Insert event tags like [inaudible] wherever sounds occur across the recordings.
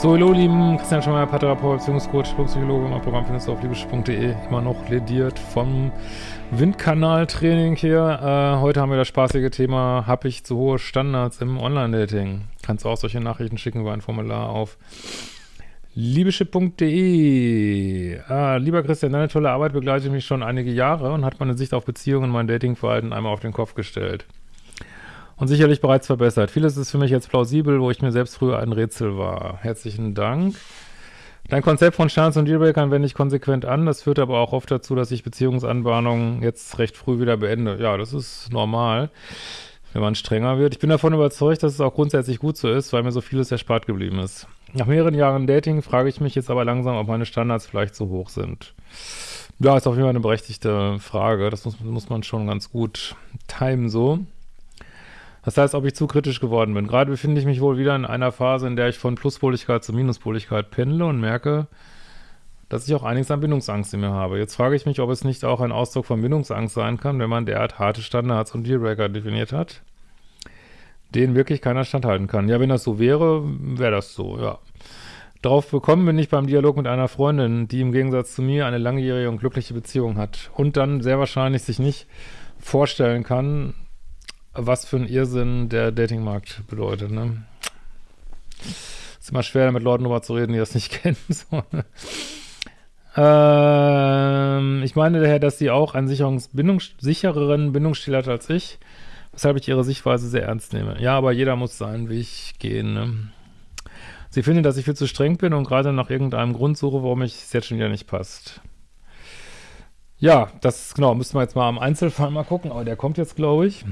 So, hallo lieben, Christian Schmeier, Paartherapeut, Beziehungscoach, Psychologe, findest du auf liebesch.de, immer noch lediert vom Windkanal-Training hier. Äh, heute haben wir das spaßige Thema, habe ich zu hohe Standards im Online-Dating? Kannst du auch solche Nachrichten schicken über ein Formular auf liebeschip.de. Ah, lieber Christian, deine tolle Arbeit begleitet mich schon einige Jahre und hat meine Sicht auf Beziehungen und mein Datingverhalten einmal auf den Kopf gestellt und sicherlich bereits verbessert. Vieles ist für mich jetzt plausibel, wo ich mir selbst früher ein Rätsel war. Herzlichen Dank. Dein Konzept von Standards und Dealbreakern wende ich konsequent an. Das führt aber auch oft dazu, dass ich Beziehungsanbahnungen jetzt recht früh wieder beende. Ja, das ist normal, wenn man strenger wird. Ich bin davon überzeugt, dass es auch grundsätzlich gut so ist, weil mir so vieles erspart geblieben ist. Nach mehreren Jahren Dating frage ich mich jetzt aber langsam, ob meine Standards vielleicht zu hoch sind. Ja, ist auf jeden Fall eine berechtigte Frage. Das muss, muss man schon ganz gut timen so. Das heißt, ob ich zu kritisch geworden bin. Gerade befinde ich mich wohl wieder in einer Phase, in der ich von Pluspoligkeit zu Minuspoligkeit pendle und merke, dass ich auch einiges an Bindungsangst in mir habe. Jetzt frage ich mich, ob es nicht auch ein Ausdruck von Bindungsangst sein kann, wenn man derart harte Standards und Dealbreaker definiert hat, denen wirklich keiner standhalten kann. Ja, wenn das so wäre, wäre das so, ja. Darauf bekommen bin ich beim Dialog mit einer Freundin, die im Gegensatz zu mir eine langjährige und glückliche Beziehung hat und dann sehr wahrscheinlich sich nicht vorstellen kann, was für ein Irrsinn der Datingmarkt bedeutet, ne? Ist immer schwer, mit Leuten drüber zu reden, die das nicht [laughs] kennen. So, ähm, ich meine daher, dass sie auch einen Bindungs sichereren Bindungsstil hat als ich, weshalb ich ihre Sichtweise sehr ernst nehme. Ja, aber jeder muss seinen Weg gehen, ne? Sie findet, dass ich viel zu streng bin und gerade nach irgendeinem Grund suche, warum ich es jetzt schon wieder nicht passt. Ja, das, genau, müssen wir jetzt mal am Einzelfall mal gucken, aber der kommt jetzt, glaube ich.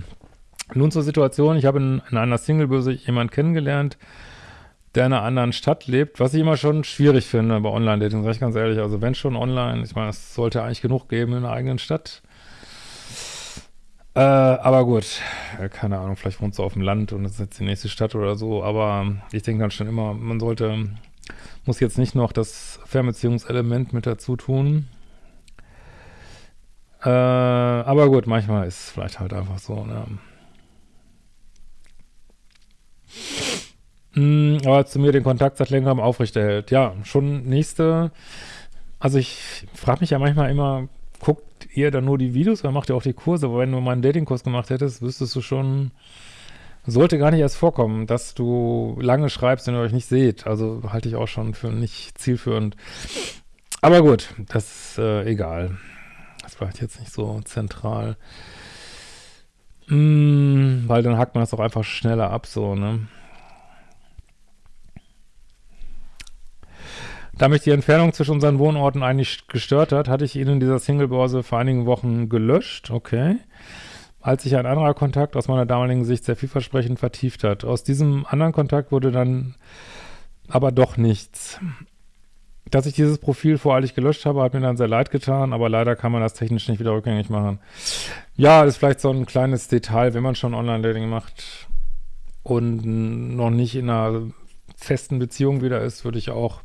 Nun zur Situation, ich habe in, in einer Singlebörse jemanden kennengelernt, der in einer anderen Stadt lebt, was ich immer schon schwierig finde bei Online-Dating, sage ich ganz ehrlich. Also wenn schon online, ich meine, es sollte eigentlich genug geben in einer eigenen Stadt. Äh, aber gut, keine Ahnung, vielleicht wohnt sie auf dem Land und das ist jetzt die nächste Stadt oder so, aber ich denke dann schon immer, man sollte, muss jetzt nicht noch das Fernbeziehungselement mit dazu tun. Äh, aber gut, manchmal ist es vielleicht halt einfach so, ne? Mm, aber zu mir den Kontakt seit längerem aufrechterhält. Ja, schon nächste, also ich frage mich ja manchmal immer, guckt ihr dann nur die Videos oder macht ihr auch die Kurse? Aber wenn du mal einen Datingkurs gemacht hättest, wüsstest du schon, sollte gar nicht erst vorkommen, dass du lange schreibst, wenn ihr euch nicht seht. Also halte ich auch schon für nicht zielführend. Aber gut, das ist äh, egal. Das war jetzt nicht so zentral. Mm, weil dann hackt man das auch einfach schneller ab, so, ne? Da mich die Entfernung zwischen unseren Wohnorten eigentlich gestört hat, hatte ich ihn in dieser Single-Börse vor einigen Wochen gelöscht, okay, als sich ein anderer Kontakt aus meiner damaligen Sicht sehr vielversprechend vertieft hat. Aus diesem anderen Kontakt wurde dann aber doch nichts. Dass ich dieses Profil voreilig gelöscht habe, hat mir dann sehr leid getan, aber leider kann man das technisch nicht wieder rückgängig machen. Ja, ist vielleicht so ein kleines Detail, wenn man schon Online-Dating macht und noch nicht in einer festen Beziehung wieder ist, würde ich auch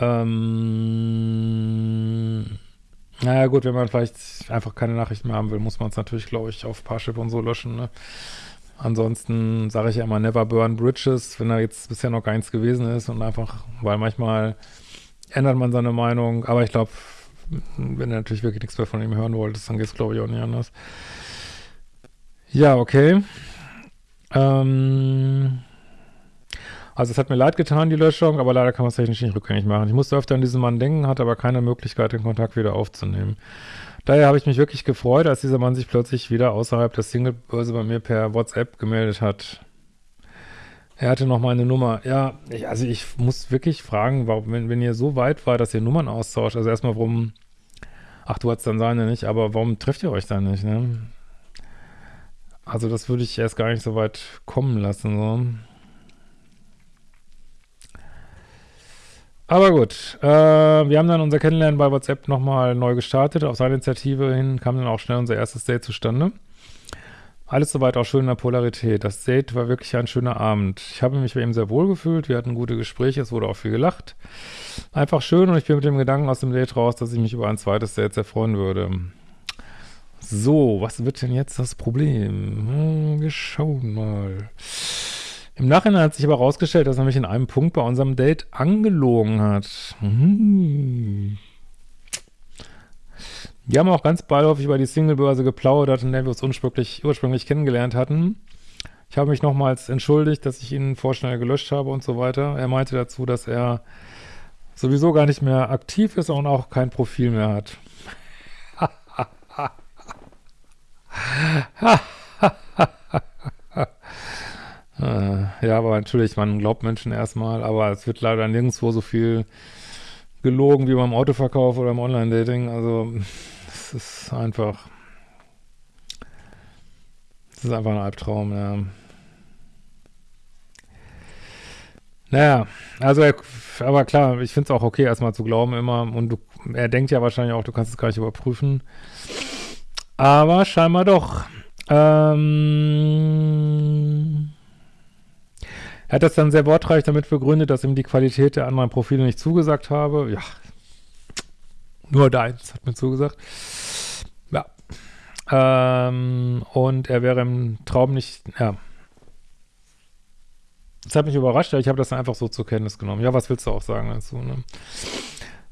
ähm, naja gut, wenn man vielleicht einfach keine Nachrichten mehr haben will, muss man es natürlich, glaube ich, auf Parship und so löschen. Ne? Ansonsten sage ich ja immer never burn bridges, wenn da jetzt bisher noch gar nichts gewesen ist und einfach, weil manchmal ändert man seine Meinung, aber ich glaube, wenn du natürlich wirklich nichts mehr von ihm hören wolltest, dann geht es glaube ich auch nicht anders. Ja, okay. Ähm, also es hat mir leid getan, die Löschung, aber leider kann man es technisch nicht rückgängig machen. Ich musste öfter an diesen Mann denken, hatte aber keine Möglichkeit, den Kontakt wieder aufzunehmen. Daher habe ich mich wirklich gefreut, als dieser Mann sich plötzlich wieder außerhalb der Singlebörse bei mir per WhatsApp gemeldet hat. Er hatte noch meine Nummer. Ja, ich, also ich muss wirklich fragen, warum, wenn, wenn ihr so weit war, dass ihr Nummern austauscht, also erstmal warum, ach du hattest dann seine nicht, aber warum trefft ihr euch dann nicht, ne? Also das würde ich erst gar nicht so weit kommen lassen, so. Aber gut, äh, wir haben dann unser Kennenlernen bei WhatsApp nochmal neu gestartet. Auf seine Initiative hin kam dann auch schnell unser erstes Date zustande. Alles soweit auch schön in der Polarität. Das Date war wirklich ein schöner Abend. Ich habe mich bei ihm sehr wohl gefühlt. Wir hatten gute Gespräche, es wurde auch viel gelacht. Einfach schön und ich bin mit dem Gedanken aus dem Date raus, dass ich mich über ein zweites Date sehr freuen würde. So, was wird denn jetzt das Problem? Hm, wir schauen mal. Im Nachhinein hat sich aber herausgestellt, dass er mich in einem Punkt bei unserem Date angelogen hat. Hm. Wir haben auch ganz beiläufig über die Singlebörse geplaudert, in der wir uns ursprünglich, ursprünglich kennengelernt hatten. Ich habe mich nochmals entschuldigt, dass ich ihn vorschnell gelöscht habe und so weiter. Er meinte dazu, dass er sowieso gar nicht mehr aktiv ist und auch kein Profil mehr hat. [laughs] Äh, ja, aber natürlich, man glaubt Menschen erstmal, aber es wird leider nirgendwo so viel gelogen wie beim Autoverkauf oder im Online-Dating. Also, es ist einfach, es ist einfach ein Albtraum, ja. Naja, also, er, aber klar, ich finde es auch okay, erstmal zu glauben immer. Und du, er denkt ja wahrscheinlich auch, du kannst es gar nicht überprüfen. Aber scheinbar doch. Ähm, er hat das dann sehr wortreich damit begründet, dass ihm die Qualität der anderen Profile nicht zugesagt habe. Ja, nur deins hat mir zugesagt. Ja. Ähm, und er wäre im Traum nicht, ja. Das hat mich überrascht, ich habe das dann einfach so zur Kenntnis genommen. Ja, was willst du auch sagen dazu, ne?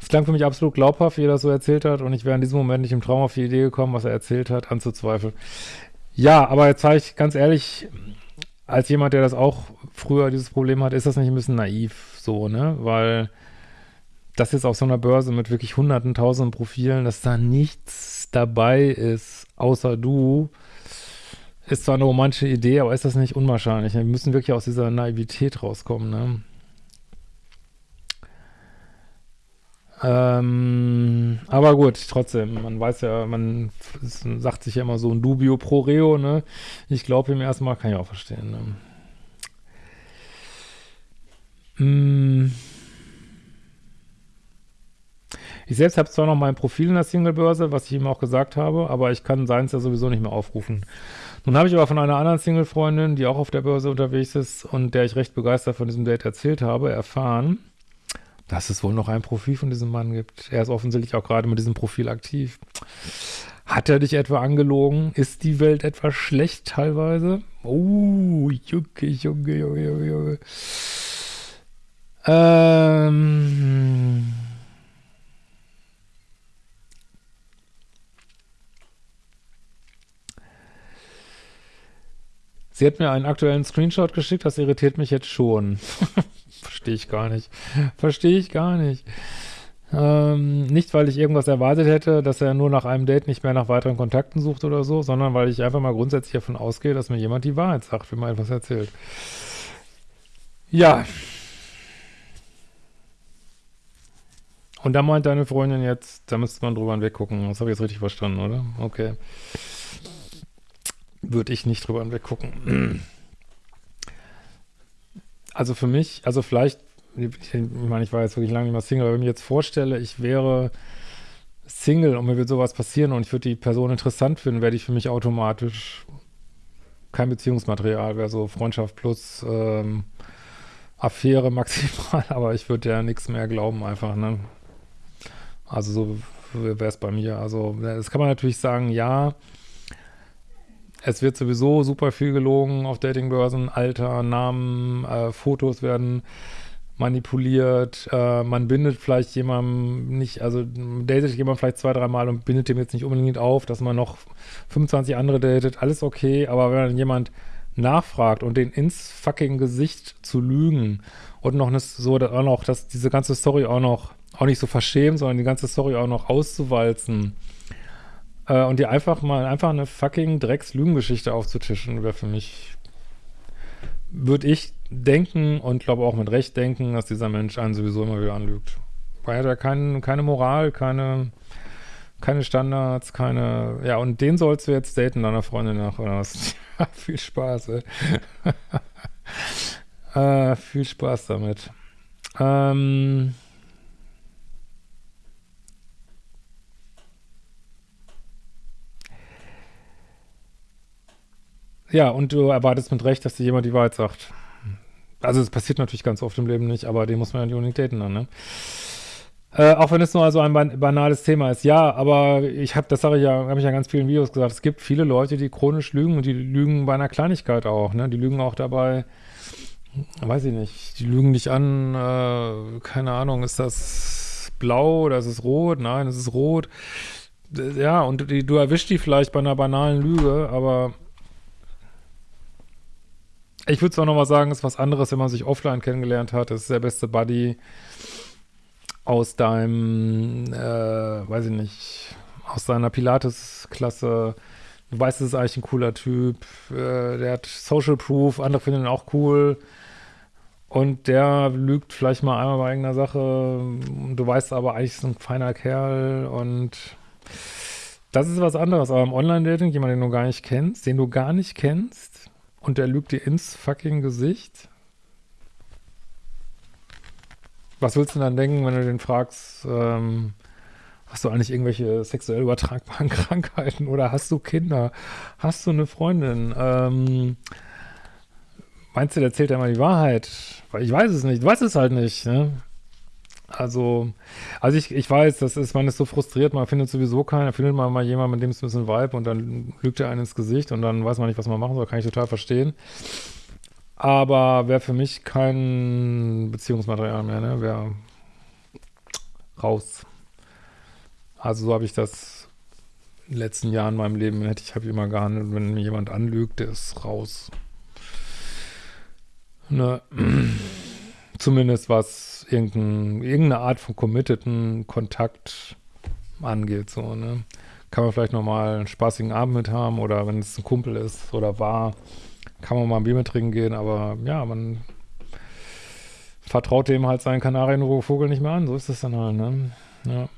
Es klang für mich absolut glaubhaft, wie er das so erzählt hat und ich wäre in diesem Moment nicht im Traum auf die Idee gekommen, was er erzählt hat, anzuzweifeln. Ja, aber jetzt sage ich ganz ehrlich, als jemand, der das auch früher dieses Problem hat, ist das nicht ein bisschen naiv so, ne? Weil das jetzt auf so einer Börse mit wirklich hunderten, tausenden Profilen, dass da nichts dabei ist, außer du, ist zwar eine romantische Idee, aber ist das nicht unwahrscheinlich. Wir müssen wirklich aus dieser Naivität rauskommen, ne? Ähm, aber gut, trotzdem, man weiß ja, man sagt sich ja immer so ein Dubio pro Reo, ne? Ich glaube ihm erstmal, kann ich auch verstehen, ne? Mm. Ich selbst habe zwar noch mein Profil in der Singlebörse, was ich ihm auch gesagt habe, aber ich kann seins ja sowieso nicht mehr aufrufen. Nun habe ich aber von einer anderen Single-Freundin, die auch auf der Börse unterwegs ist und der ich recht begeistert von diesem Date erzählt habe, erfahren, dass es wohl noch ein Profil von diesem Mann gibt. Er ist offensichtlich auch gerade mit diesem Profil aktiv. Hat er dich etwa angelogen? Ist die Welt etwa schlecht teilweise? Oh, Junge, Junge, Junge, Junge, Junge. Ähm... Sie hat mir einen aktuellen Screenshot geschickt, das irritiert mich jetzt schon. [laughs] Verstehe ich gar nicht. Verstehe ich gar nicht. Ähm, nicht, weil ich irgendwas erwartet hätte, dass er nur nach einem Date nicht mehr nach weiteren Kontakten sucht oder so, sondern weil ich einfach mal grundsätzlich davon ausgehe, dass mir jemand die Wahrheit sagt, wenn man etwas erzählt. Ja. Und da meint deine Freundin jetzt, da müsste man drüber hinweggucken. Das habe ich jetzt richtig verstanden, oder? Okay. Würde ich nicht drüber hinweggucken. Also für mich, also vielleicht, ich meine, ich war jetzt wirklich lange nicht mehr Single, aber wenn ich mir jetzt vorstelle, ich wäre Single und mir würde sowas passieren und ich würde die Person interessant finden, werde ich für mich automatisch kein Beziehungsmaterial, wäre so Freundschaft plus ähm, Affäre [laughs] maximal, aber ich würde ja nichts mehr glauben einfach, ne? Also so wäre es bei mir. Also das kann man natürlich sagen, ja, es wird sowieso super viel gelogen auf Datingbörsen, Alter, Namen, äh, Fotos werden manipuliert, äh, man bindet vielleicht jemandem nicht, also datet jemand vielleicht zwei, dreimal und bindet dem jetzt nicht unbedingt auf, dass man noch 25 andere datet, alles okay, aber wenn dann jemand nachfragt und den ins fucking Gesicht zu lügen und noch eine, so auch noch, dass diese ganze Story auch noch, auch nicht so verschämt, sondern die ganze Story auch noch auszuwalzen, äh, und dir einfach mal einfach eine fucking Drecks-Lügengeschichte aufzutischen, wäre für mich, würde ich denken und glaube auch mit Recht denken, dass dieser Mensch einen sowieso immer wieder anlügt. Weil er hat kein, keine Moral, keine, keine Standards, keine, ja, und den sollst du jetzt daten, deiner Freundin nach, oder was? [laughs] viel Spaß, ey. [laughs] äh, viel Spaß damit. Ähm, Ja, und du erwartest mit Recht, dass dir jemand die Wahrheit sagt. Also es passiert natürlich ganz oft im Leben nicht, aber den muss man ja nicht unbedingt daten dann, ne? Äh, auch wenn es nur also ein ban banales Thema ist. Ja, aber ich habe, das sage ich ja, habe ich ja in ganz vielen Videos gesagt, es gibt viele Leute, die chronisch lügen und die lügen bei einer Kleinigkeit auch, ne? Die lügen auch dabei, weiß ich nicht, die lügen dich an, äh, keine Ahnung, ist das blau oder ist es rot? Nein, es ist rot. Ja, und die, du erwischst die vielleicht bei einer banalen Lüge, aber ich würde zwar nochmal sagen, ist was anderes, wenn man sich offline kennengelernt hat. Das ist der beste Buddy aus deinem, äh, weiß ich nicht, aus deiner Pilates-Klasse. Du weißt, es ist eigentlich ein cooler Typ. Äh, der hat Social Proof, andere finden ihn auch cool. Und der lügt vielleicht mal einmal bei irgendeiner Sache. Du weißt aber, eigentlich ist ein feiner Kerl und das ist was anderes. Aber im Online-Dating, jemand, den du gar nicht kennst, den du gar nicht kennst und der lügt dir ins fucking Gesicht. Was willst du dann denken, wenn du den fragst, ähm, hast du eigentlich irgendwelche sexuell übertragbaren [laughs] Krankheiten oder hast du Kinder? Hast du eine Freundin? Ähm, Meinst du, der erzählt ja mal die Wahrheit? Weil ich weiß es nicht. Du weißt es halt nicht, ne? Also, also ich, ich weiß, das ist, man ist so frustriert, man findet sowieso keinen, findet man mal jemanden, mit dem es ein bisschen Vibe und dann lügt er einen ins Gesicht und dann weiß man nicht, was man machen soll, kann ich total verstehen. Aber wäre für mich kein Beziehungsmaterial mehr, ne? Wäre raus. Also so habe ich das in den letzten Jahren in meinem Leben, hätte ich, habe immer gehandelt, wenn mir jemand anlügt, der ist raus. Ne, zumindest was irgendein, irgendeine Art von committeden Kontakt angeht, so, ne. Kann man vielleicht nochmal einen spaßigen Abend mit haben oder wenn es ein Kumpel ist oder war, kann man mal ein Bier mit trinken gehen, aber ja, man vertraut dem halt seinen Kanarienvogel nicht mehr an, so ist das dann halt, ne. Ja.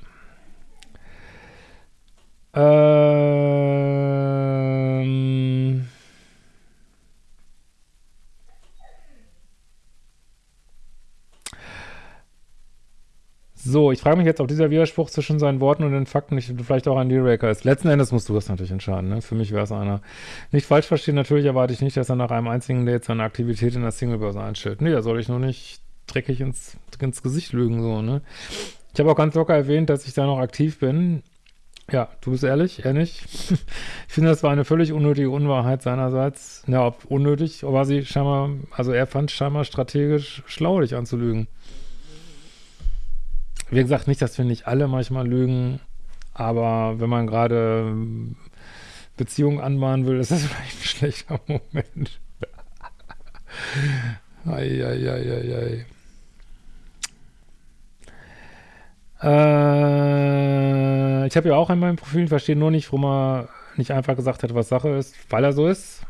Ähm So, ich frage mich jetzt, ob dieser Widerspruch zwischen seinen Worten und den Fakten nicht vielleicht auch ein Dealbreaker ist. Letzten Endes musst du das natürlich entscheiden. Ne? Für mich wäre es einer. Nicht falsch verstehen, natürlich erwarte ich nicht, dass er nach einem einzigen Date seine Aktivität in der Singlebörse einstellt. Nee, da soll ich nur nicht dreckig ins, ins Gesicht lügen, so, ne? Ich habe auch ganz locker erwähnt, dass ich da noch aktiv bin. Ja, du bist ehrlich, er nicht. [laughs] ich finde, das war eine völlig unnötige Unwahrheit seinerseits. Ja, ob unnötig, aber sie scheinbar, also er fand scheinbar strategisch schlau, dich anzulügen. Wie gesagt, nicht, dass wir nicht alle manchmal lügen, aber wenn man gerade ähm, Beziehungen anmahnen will, ist das [laughs] vielleicht ein schlechter Moment. [laughs] Eieieiei. Äh, ich habe ja auch in meinem Profil, verstehe nur nicht, warum er nicht einfach gesagt hat, was Sache ist, weil er so ist.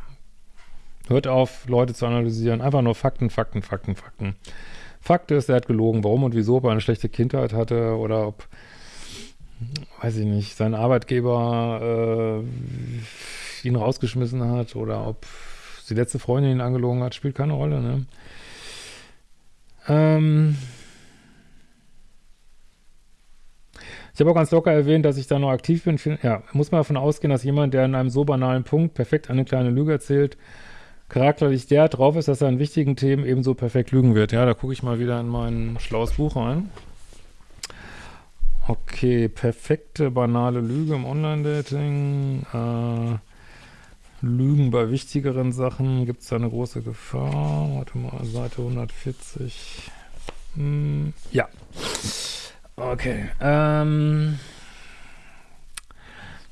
Hört auf, Leute zu analysieren. Einfach nur Fakten, Fakten, Fakten, Fakten. Fakt ist, er hat gelogen. Warum und wieso, ob er eine schlechte Kindheit hatte oder ob, weiß ich nicht, sein Arbeitgeber äh, ihn rausgeschmissen hat oder ob die letzte Freundin ihn angelogen hat, spielt keine Rolle, ne? Ähm ich habe auch ganz locker erwähnt, dass ich da noch aktiv bin. Ja, muss man davon ausgehen, dass jemand, der in einem so banalen Punkt perfekt eine kleine Lüge erzählt, charakterlich der drauf ist, dass er an wichtigen Themen ebenso perfekt lügen wird. Ja, da gucke ich mal wieder in mein schlaues Buch rein. Okay, perfekte, banale Lüge im Online-Dating. Äh, Lügen bei wichtigeren Sachen. Gibt es da eine große Gefahr? Warte mal, Seite 140. Hm, ja. Okay. Ähm,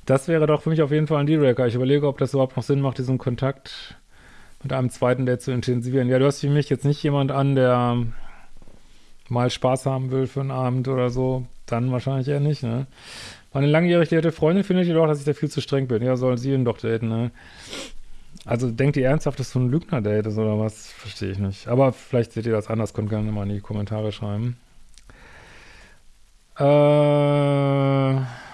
das wäre doch für mich auf jeden Fall ein Dealbreaker. Ich überlege, ob das überhaupt noch Sinn macht, diesen Kontakt mit einem zweiten Date zu intensivieren. Ja, du hast für mich jetzt nicht jemand an, der mal Spaß haben will für einen Abend oder so. Dann wahrscheinlich eher nicht, ne? Meine langjährig date Freundin findet jedoch, dass ich da viel zu streng bin. Ja, soll sie ihn doch daten, ne? Also denkt ihr ernsthaft, dass du ein Lügner-Date ist oder was? Verstehe ich nicht. Aber vielleicht seht ihr das anders, könnt gerne mal in die Kommentare schreiben. Äh...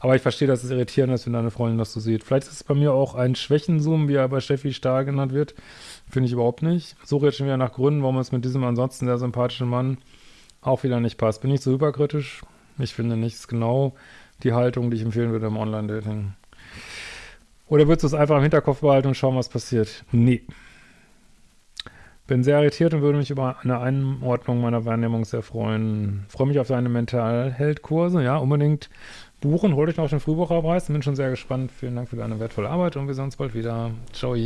Aber ich verstehe, dass es irritierend ist, wenn deine Freundin das so sieht. Vielleicht ist es bei mir auch ein Schwächenzoom, wie er bei Steffi Stahl genannt wird. Finde ich überhaupt nicht. Suche jetzt schon wieder nach Gründen, warum es mit diesem ansonsten sehr sympathischen Mann auch wieder nicht passt. Bin ich so überkritisch? Ich finde nicht. Das ist genau die Haltung, die ich empfehlen würde im Online-Dating. Oder würdest du es einfach im Hinterkopf behalten und schauen, was passiert? Nee. Bin sehr irritiert und würde mich über eine Einordnung meiner Wahrnehmung sehr freuen. Freue mich auf deine Mentalheld-Kurse, ja, unbedingt buchen. Holt euch noch den Frühbucherpreis. Bin schon sehr gespannt. Vielen Dank für deine wertvolle Arbeit und wir sehen uns bald wieder. Ciao.